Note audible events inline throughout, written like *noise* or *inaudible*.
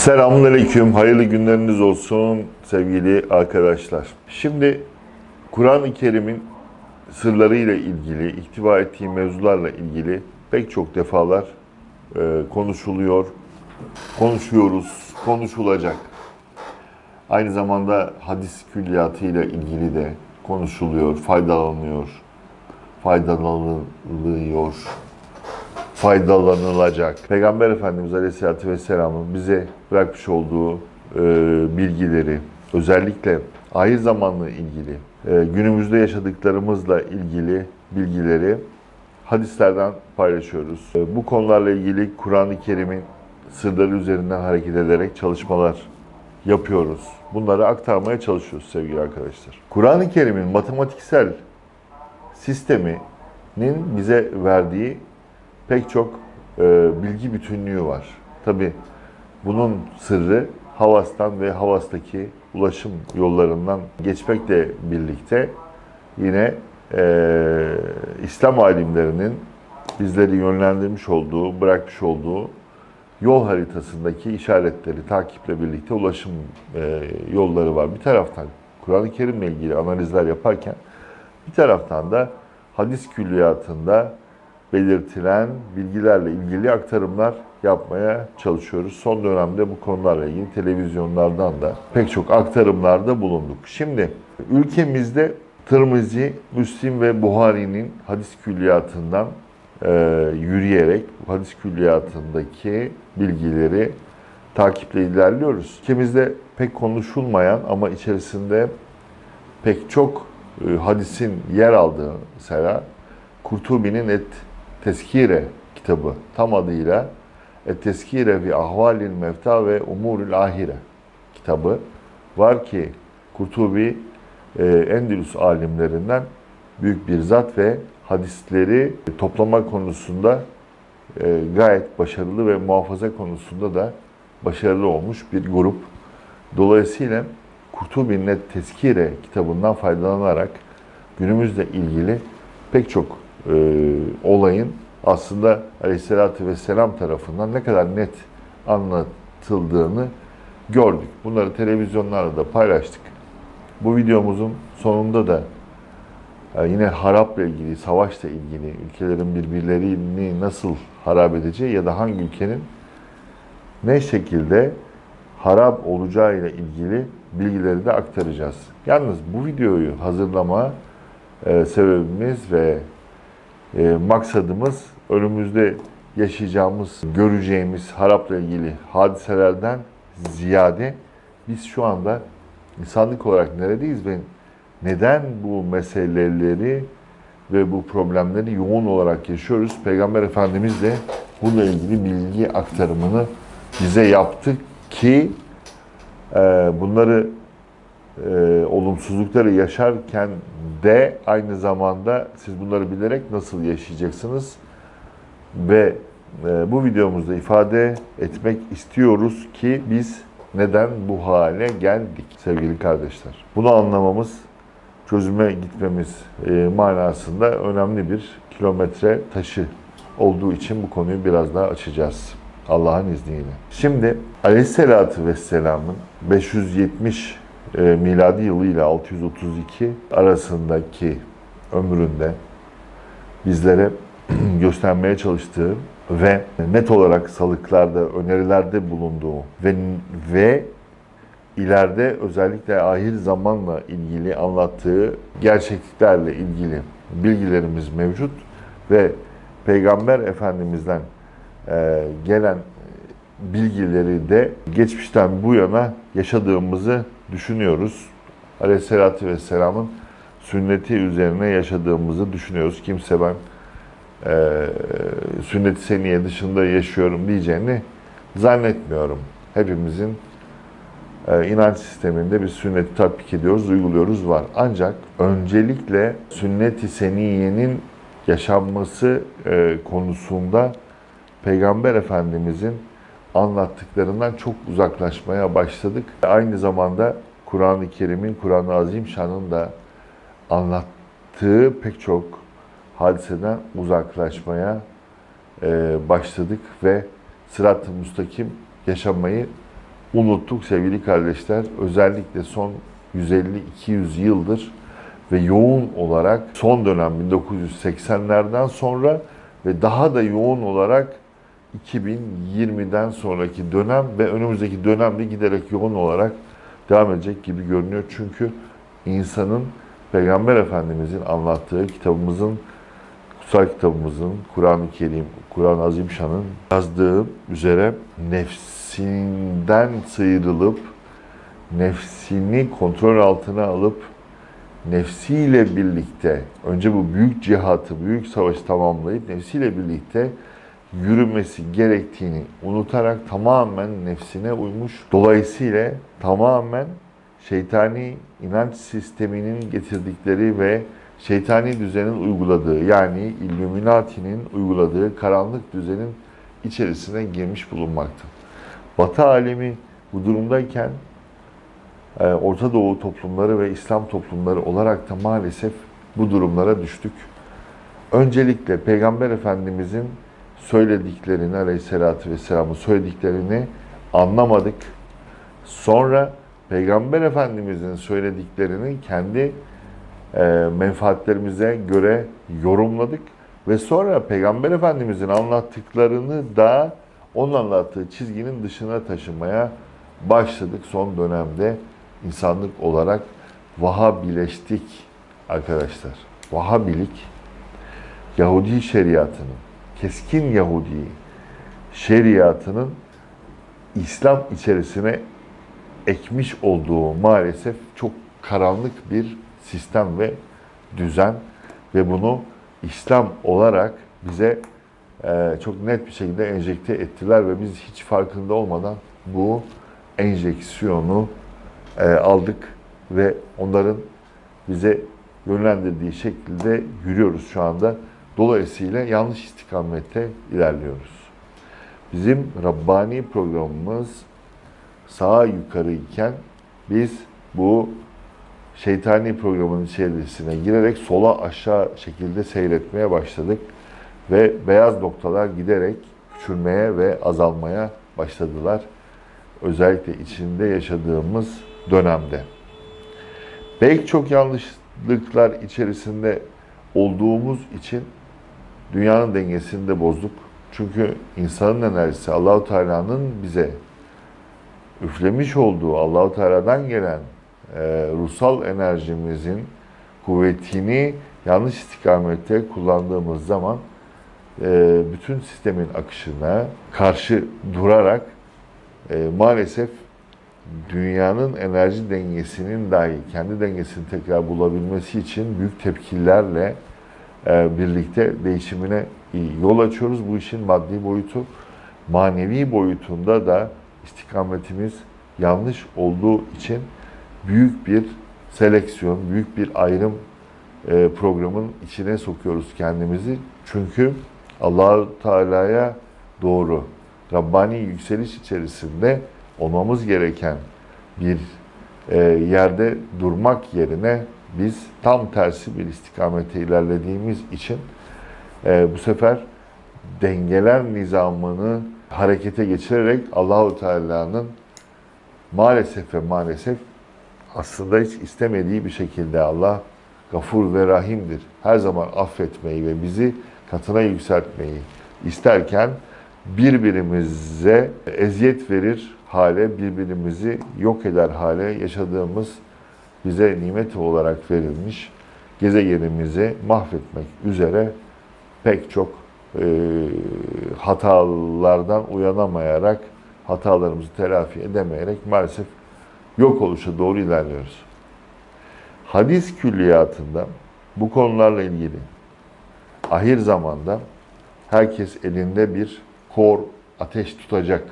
Selamünaleyküm, hayırlı günleriniz olsun sevgili arkadaşlar. Şimdi Kur'an-ı Kerim'in sırlarıyla ilgili, ihtiva ettiği mevzularla ilgili pek çok defalar e, konuşuluyor, konuşuyoruz, konuşulacak. Aynı zamanda hadis külliyatıyla ilgili de konuşuluyor, faydalanıyor, faydalanılıyor, faydalanılacak. Peygamber Efendimiz Aleyhisselatü Vesselam'ın bize bırakmış olduğu e, bilgileri, özellikle ahir zamanla ilgili, e, günümüzde yaşadıklarımızla ilgili bilgileri hadislerden paylaşıyoruz. E, bu konularla ilgili Kur'an-ı Kerim'in sırları üzerinden hareket ederek çalışmalar yapıyoruz. Bunları aktarmaya çalışıyoruz sevgili arkadaşlar. Kur'an-ı Kerim'in matematiksel sisteminin bize verdiği pek çok e, bilgi bütünlüğü var. Tabi bunun sırrı Havas'tan ve Havas'taki ulaşım yollarından geçmekle birlikte yine e, İslam alimlerinin bizleri yönlendirmiş olduğu, bırakmış olduğu yol haritasındaki işaretleri takiple birlikte ulaşım e, yolları var. Bir taraftan Kur'an-ı Kerim'le ilgili analizler yaparken bir taraftan da hadis külliyatında belirtilen bilgilerle ilgili aktarımlar yapmaya çalışıyoruz. Son dönemde bu konularla ilgili televizyonlardan da pek çok aktarımlarda bulunduk. Şimdi ülkemizde Tirmizi, Müslim ve Buhari'nin hadis külliyatından e, yürüyerek hadis külliyatındaki bilgileri takiple ilerliyoruz. Ülkemizde pek konuşulmayan ama içerisinde pek çok e, hadisin yer aldığı mesela Kurtubi'nin Et Teskire kitabı tam adıyla Et Teskire fi Ahvalil Mevta ve Umurul Ahire kitabı var ki Kurtubi e, Endülüs alimlerinden büyük bir zat ve hadisleri toplama konusunda e, gayet başarılı ve muhafaza konusunda da başarılı olmuş bir grup. Dolayısıyla Kurtubi'nin Et Teskire kitabından faydalanarak günümüzle ilgili pek çok e, olayın aslında Aleyhisselatü Vesselam tarafından ne kadar net anlatıldığını gördük. Bunları televizyonlarda da paylaştık. Bu videomuzun sonunda da e, yine harapla ilgili, savaşla ilgili, ülkelerin birbirlerini nasıl harap edeceği ya da hangi ülkenin ne şekilde harap olacağıyla ilgili bilgileri de aktaracağız. Yalnız bu videoyu hazırlama e, sebebimiz ve e, maksadımız önümüzde yaşayacağımız, göreceğimiz harapla ilgili hadiselerden ziyade biz şu anda insanlık olarak neredeyiz ve neden bu meseleleri ve bu problemleri yoğun olarak yaşıyoruz? Peygamber Efendimiz de bununla ilgili bilgi aktarımını bize yaptı ki e, bunları e, olumsuzlukları yaşarken de aynı zamanda siz bunları bilerek nasıl yaşayacaksınız ve e, bu videomuzda ifade etmek istiyoruz ki biz neden bu hale geldik sevgili kardeşler. Bunu anlamamız, çözüme gitmemiz e, manasında önemli bir kilometre taşı olduğu için bu konuyu biraz daha açacağız. Allah'ın izniyle. Şimdi Aleyhisselatü Vesselam'ın 570 e, miladi yılı ile 632 arasındaki ömründe bizlere *clears throat* göstermeye çalıştığı ve net olarak salıklarda, önerilerde bulunduğu ve ve ileride özellikle ahir zamanla ilgili anlattığı gerçekliklerle ilgili bilgilerimiz mevcut ve Peygamber Efendimiz'den e, gelen bilgileri de geçmişten bu yana yaşadığımızı düşünüyoruz. Aleyhisselatü Vesselam'ın sünneti üzerine yaşadığımızı düşünüyoruz. Kimse ben e, sünnet-i seniye dışında yaşıyorum diyeceğini zannetmiyorum. Hepimizin e, inanç sisteminde bir sünneti tatbik ediyoruz, uyguluyoruz var. Ancak öncelikle sünnet-i seniyenin yaşanması e, konusunda Peygamber Efendimizin anlattıklarından çok uzaklaşmaya başladık. Aynı zamanda Kur'an-ı Kerim'in, Kur'an-ı Azimşan'ın da anlattığı pek çok hadiseden uzaklaşmaya e, başladık ve sırat-ı müstakim yaşamayı unuttuk sevgili kardeşler. Özellikle son 150-200 yıldır ve yoğun olarak son dönem 1980'lerden sonra ve daha da yoğun olarak 2020'den sonraki dönem ve önümüzdeki dönemde giderek yoğun olarak devam edecek gibi görünüyor. Çünkü insanın Peygamber Efendimizin anlattığı kitabımızın, kutsal kitabımızın, Kur'an-ı Kerim, Kur'an-ı Azimşan'ın yazdığı üzere nefsinden sıyrılıp, nefsini kontrol altına alıp, nefsiyle birlikte, önce bu büyük cihatı, büyük savaşı tamamlayıp nefsiyle birlikte yürümesi gerektiğini unutarak tamamen nefsine uymuş. Dolayısıyla tamamen şeytani inanç sisteminin getirdikleri ve şeytani düzenin uyguladığı yani Illuminati'nin uyguladığı karanlık düzenin içerisine girmiş bulunmakta. Batı alemi bu durumdayken e, Orta Doğu toplumları ve İslam toplumları olarak da maalesef bu durumlara düştük. Öncelikle Peygamber Efendimizin söylediklerini, aleyhissalatü vesselamın söylediklerini anlamadık. Sonra Peygamber Efendimizin söylediklerini kendi e, menfaatlerimize göre yorumladık. Ve sonra Peygamber Efendimizin anlattıklarını da onun anlattığı çizginin dışına taşımaya başladık son dönemde insanlık olarak Vahabileştik arkadaşlar. Vahabilik Yahudi şeriatının, keskin Yahudi şeriatının İslam içerisine ekmiş olduğu maalesef çok karanlık bir sistem ve düzen ve bunu İslam olarak bize e, çok net bir şekilde enjekte ettiler ve biz hiç farkında olmadan bu enjeksiyonu e, aldık ve onların bize yönlendirdiği şekilde yürüyoruz şu anda. Dolayısıyla yanlış istikamette ilerliyoruz. Bizim Rabbani programımız sağa yukarı iken biz bu şeytani programın içerisine girerek sola aşağı şekilde seyretmeye başladık. Ve beyaz noktalar giderek küçülmeye ve azalmaya başladılar. Özellikle içinde yaşadığımız dönemde. Belki çok yanlışlıklar içerisinde olduğumuz için dünyanın dengesini de bozduk. Çünkü insanın enerjisi Allahu Teala'nın bize üflemiş olduğu Allahu Teala'dan gelen e, ruhsal enerjimizin kuvvetini yanlış istikamette kullandığımız zaman e, bütün sistemin akışına karşı durarak e, maalesef dünyanın enerji dengesinin dahi kendi dengesini tekrar bulabilmesi için büyük tepkilerle birlikte değişimine yol açıyoruz. Bu işin maddi boyutu, manevi boyutunda da istikametimiz yanlış olduğu için büyük bir seleksiyon, büyük bir ayrım e, programın içine sokuyoruz kendimizi. Çünkü allah Teala'ya doğru Rabbani yükseliş içerisinde olmamız gereken bir e, yerde durmak yerine biz tam tersi bir istikamete ilerlediğimiz için e, bu sefer dengeler nizamını harekete geçirerek Allahu Teala'nın maalesef ve maalesef aslında hiç istemediği bir şekilde Allah gafur ve rahimdir. Her zaman affetmeyi ve bizi katına yükseltmeyi isterken birbirimize eziyet verir hale, birbirimizi yok eder hale yaşadığımız bize nimet olarak verilmiş gezegenimizi mahvetmek üzere pek çok e, hatalardan uyanamayarak, hatalarımızı telafi edemeyerek maalesef yok oluşa doğru ilerliyoruz. Hadis külliyatında bu konularla ilgili ahir zamanda herkes elinde bir kor ateş tutacak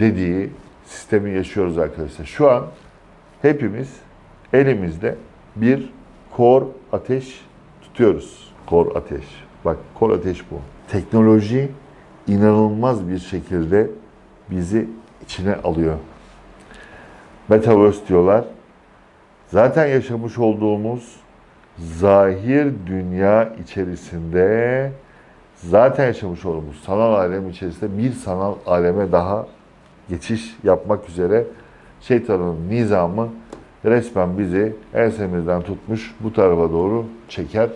dediği sistemi yaşıyoruz arkadaşlar. Şu an hepimiz elimizde bir kor ateş tutuyoruz. Kor ateş. Bak kor ateş bu. Teknoloji inanılmaz bir şekilde bizi içine alıyor. Metaverse diyorlar. Zaten yaşamış olduğumuz zahir dünya içerisinde zaten yaşamış olduğumuz sanal alem içerisinde bir sanal aleme daha geçiş yapmak üzere şeytanın nizamı resmen bizi ensemizden tutmuş bu tarafa doğru çeker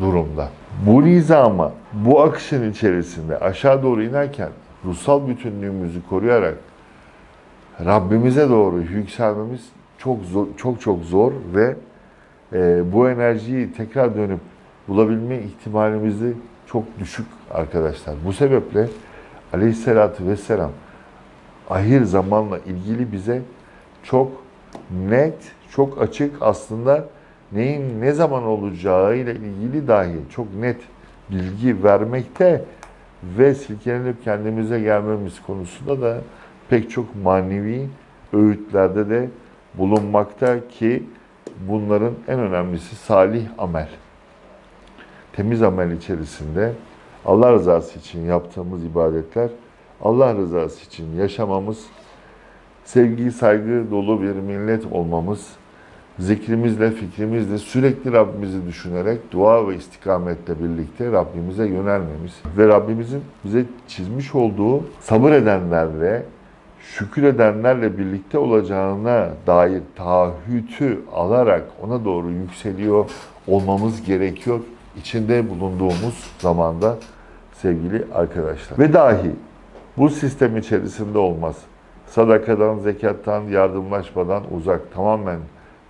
durumda. Bu nizama, bu akışın içerisinde aşağı doğru inerken ruhsal bütünlüğümüzü koruyarak Rabbimize doğru yükselmemiz çok zor, çok çok zor ve e, bu enerjiyi tekrar dönüp bulabilme ihtimalimizi çok düşük arkadaşlar. Bu sebeple Aleyhisselatü Vesselam ahir zamanla ilgili bize çok net, çok açık aslında neyin ne zaman olacağı ile ilgili dahi çok net bilgi vermekte ve silkelenip kendimize gelmemiz konusunda da pek çok manevi öğütlerde de bulunmakta ki bunların en önemlisi salih amel. Temiz amel içerisinde Allah rızası için yaptığımız ibadetler, Allah rızası için yaşamamız, sevgi, saygı dolu bir millet olmamız, zikrimizle, fikrimizle sürekli Rabbimizi düşünerek dua ve istikametle birlikte Rabbimize yönelmemiz ve Rabbimizin bize çizmiş olduğu sabır edenlerle, şükür edenlerle birlikte olacağına dair taahhütü alarak ona doğru yükseliyor olmamız gerekiyor. İçinde bulunduğumuz zamanda sevgili arkadaşlar. Ve dahi bu sistem içerisinde olmaz. Sadakadan, zekattan, yardımlaşmadan uzak, tamamen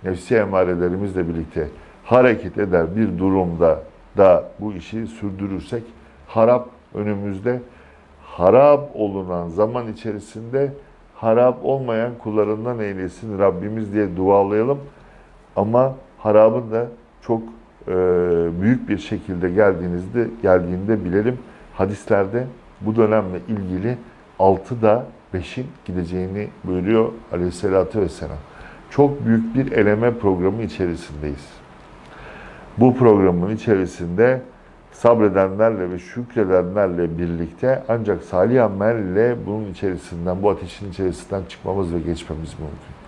nefsi emarelerimizle birlikte hareket eder bir durumda da bu işi sürdürürsek harap önümüzde harap olunan zaman içerisinde harap olmayan kullarından eylesin Rabbimiz diye dualayalım. Ama harabın da çok e, büyük bir şekilde geldiğinizde geldiğinde bilelim. Hadislerde bu dönemle ilgili 6'da 5'in gideceğini buyuruyor Aleyhisselatü Vesselam. Çok büyük bir eleme programı içerisindeyiz. Bu programın içerisinde sabredenlerle ve şükredenlerle birlikte ancak salih amelle bunun içerisinden, bu ateşin içerisinden çıkmamız ve geçmemiz mümkün.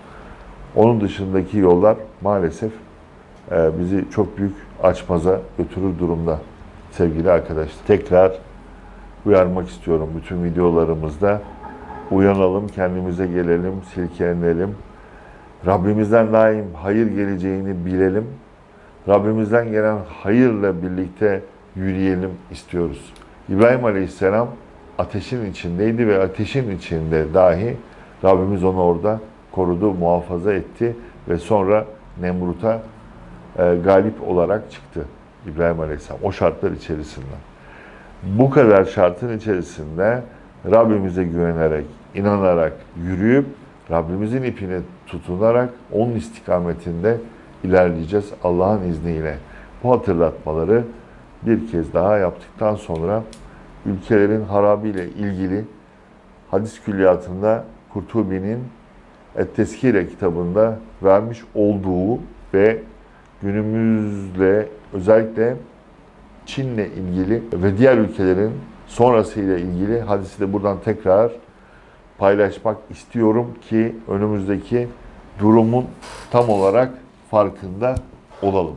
Onun dışındaki yollar maalesef e, bizi çok büyük açmaza götürür durumda sevgili arkadaşlar. Tekrar uyarmak istiyorum bütün videolarımızda. Uyanalım, kendimize gelelim, silkelenelim. Rabbimizden daim hayır geleceğini bilelim. Rabbimizden gelen hayırla birlikte yürüyelim istiyoruz. İbrahim Aleyhisselam ateşin içindeydi ve ateşin içinde dahi Rabbimiz onu orada korudu, muhafaza etti ve sonra Nemrut'a e, galip olarak çıktı İbrahim Aleyhisselam o şartlar içerisinden. Bu kadar şartın içerisinde Rabbimize güvenerek, inanarak yürüyüp Rabbimizin ipine tutunarak onun istikametinde ilerleyeceğiz Allah'ın izniyle. Bu hatırlatmaları bir kez daha yaptıktan sonra ülkelerin harabiyle ilgili hadis külliyatında Kurtubi'nin Et-Teskire kitabında vermiş olduğu ve günümüzle özellikle Çin'le ilgili ve diğer ülkelerin sonrasıyla ilgili hadisi de buradan tekrar paylaşmak istiyorum ki önümüzdeki durumun tam olarak farkında olalım.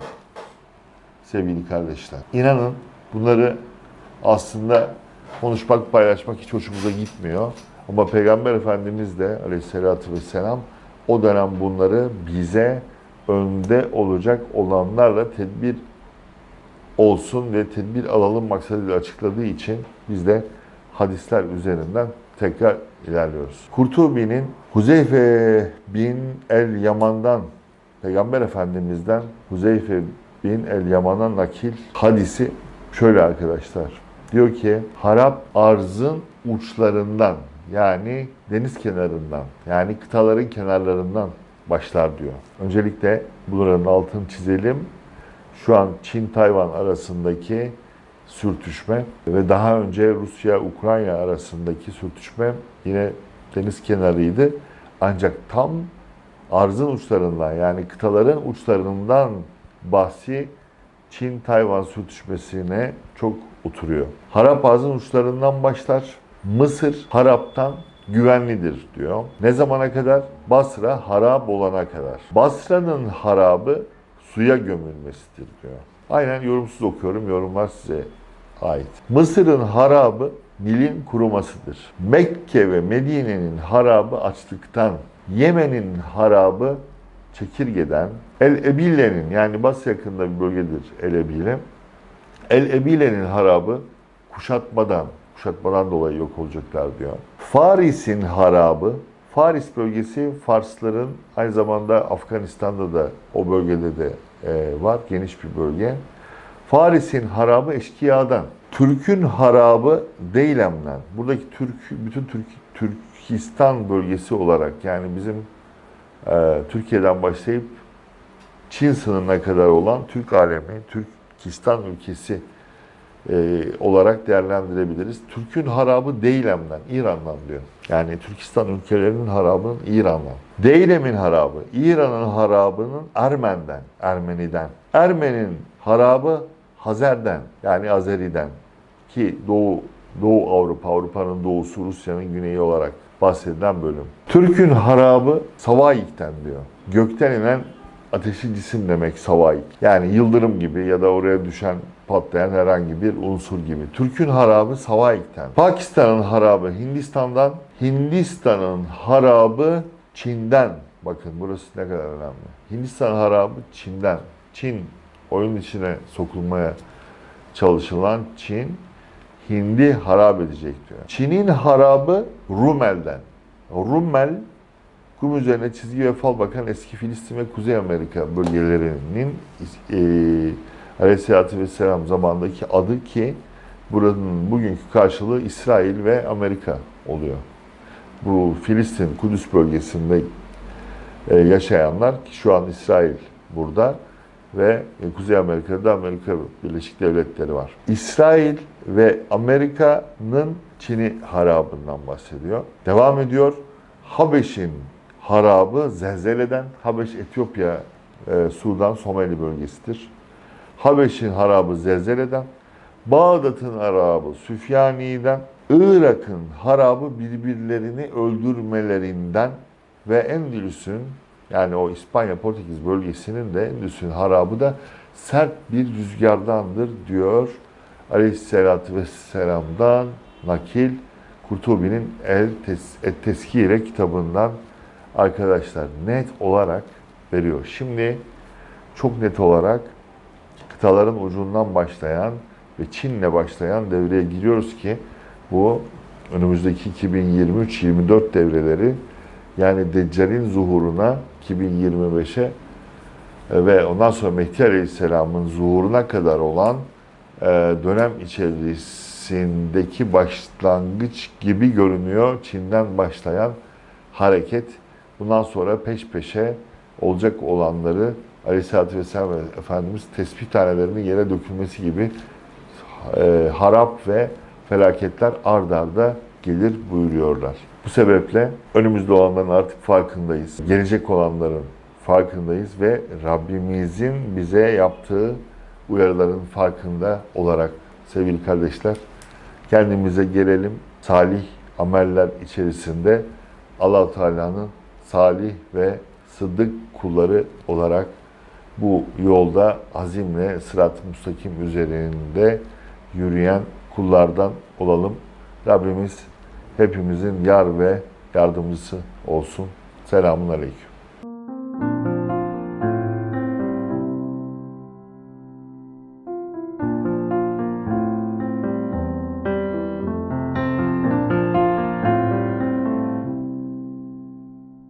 Sevgili kardeşler. İnanın bunları aslında konuşmak, paylaşmak hiç hoşumuza gitmiyor. Ama Peygamber Efendimiz de aleyhissalatü vesselam o dönem bunları bize önde olacak olanlarla tedbir olsun ve tedbir alalım maksadıyla açıkladığı için biz de hadisler üzerinden tekrar ilerliyoruz. Kurtubi'nin Huzeyfe bin el Yaman'dan Peygamber Efendimiz'den Huzeyfe bin el Yaman'a nakil hadisi şöyle arkadaşlar. Diyor ki harap arzın uçlarından yani deniz kenarından yani kıtaların kenarlarından başlar diyor. Öncelikle bunların altını çizelim. Şu an Çin-Tayvan arasındaki sürtüşme ve daha önce Rusya-Ukrayna arasındaki sürtüşme yine deniz kenarıydı. Ancak tam arzın uçlarından yani kıtaların uçlarından bahsi Çin-Tayvan sürtüşmesine çok oturuyor. Harap arzın uçlarından başlar. Mısır haraptan güvenlidir diyor. Ne zamana kadar? Basra harap olana kadar. Basra'nın harabı suya gömülmesidir diyor. Aynen yorumsuz okuyorum. Yorumlar size ait. Mısır'ın harabı Nil'in kurumasıdır. Mekke ve Medine'nin harabı açlıktan, Yemen'in harabı çekirgeden, El Ebile'nin yani Bas yakında bir bölgedir El Ebile. El Ebile'nin harabı kuşatmadan, kuşatmadan dolayı yok olacaklar diyor. Faris'in harabı, Faris bölgesi Farsların aynı zamanda Afganistan'da da o bölgede de var geniş bir bölge. Faris'in harabı eşkıyadan, Türk'ün harabı Deylem'den. Buradaki Türk, bütün Türk, Türkistan bölgesi olarak yani bizim e, Türkiye'den başlayıp Çin sınırına kadar olan Türk alemi, Türkistan ülkesi e, olarak değerlendirebiliriz. Türk'ün harabı Deylem'den, İran'dan diyor. Yani Türkistan ülkelerinin harabının İran'dan. Deylem'in harabı, İran'ın harabının Ermen'den, Ermeni'den. Ermen'in harabı Hazer'den, yani Azeri'den. Ki Doğu, Doğu Avrupa, Avrupa'nın doğusu, Rusya'nın güneyi olarak bahsedilen bölüm. Türk'ün harabı Savaik'ten diyor. Gökten inen ateşi cisim demek Savaik. Yani yıldırım gibi ya da oraya düşen patlayan herhangi bir unsur gibi. Türk'ün harabı Savaik'ten. Pakistan'ın harabı Hindistan'dan. Hindistan'ın harabı Çin'den. Bakın burası ne kadar önemli. Hindistan harabı Çin'den. Çin oyun içine sokulmaya çalışılan Çin Hindi harap edecek diyor. Çin'in harabı Rumel'den. Rumel kum üzerine çizgi ve fal bakan eski Filistin ve Kuzey Amerika bölgelerinin e, Aleyhisselatü Vesselam zamandaki adı ki buranın bugünkü karşılığı İsrail ve Amerika oluyor. Bu Filistin, Kudüs bölgesinde e, yaşayanlar ki şu an İsrail burada ve Kuzey Amerika'da Amerika Birleşik Devletleri var. İsrail ve Amerika'nın Çin'i harabından bahsediyor. Devam ediyor. Habeş'in harabı zelzeleden, Habeş Etiyopya, e, Sudan, Somali bölgesidir. Habeş'in harabı zelzeleden, Bağdat'ın harabı Süfyani'den, Irak'ın harabı birbirlerini öldürmelerinden ve Endülüs'ün yani o İspanya Portekiz bölgesinin de Endülüs'ün harabı da sert bir rüzgardandır diyor Aleyhisselatü Vesselam'dan nakil Kurtubi'nin El Tes- Teskire kitabından arkadaşlar net olarak veriyor. Şimdi çok net olarak kıtaların ucundan başlayan ve Çin'le başlayan devreye giriyoruz ki bu önümüzdeki 2023-24 devreleri yani Deccal'in zuhuruna 2025'e e, ve ondan sonra Mehdi Aleyhisselam'ın zuhuruna kadar olan e, dönem içerisindeki başlangıç gibi görünüyor. Çin'den başlayan hareket bundan sonra peş peşe olacak olanları Aleyhisselatü Vesselam ve Efendimiz tespih tanelerinin yere dökülmesi gibi e, harap ve felaketler ard arda gelir buyuruyorlar. Bu sebeple önümüzde olanların artık farkındayız. Gelecek olanların farkındayız ve Rabbimizin bize yaptığı uyarıların farkında olarak sevgili kardeşler kendimize gelelim. Salih ameller içerisinde allah Teala'nın salih ve sıddık kulları olarak bu yolda azimle sırat-ı müstakim üzerinde yürüyen kullardan olalım. Rabbimiz hepimizin yar ve yardımcısı olsun. Selamun Aleyküm.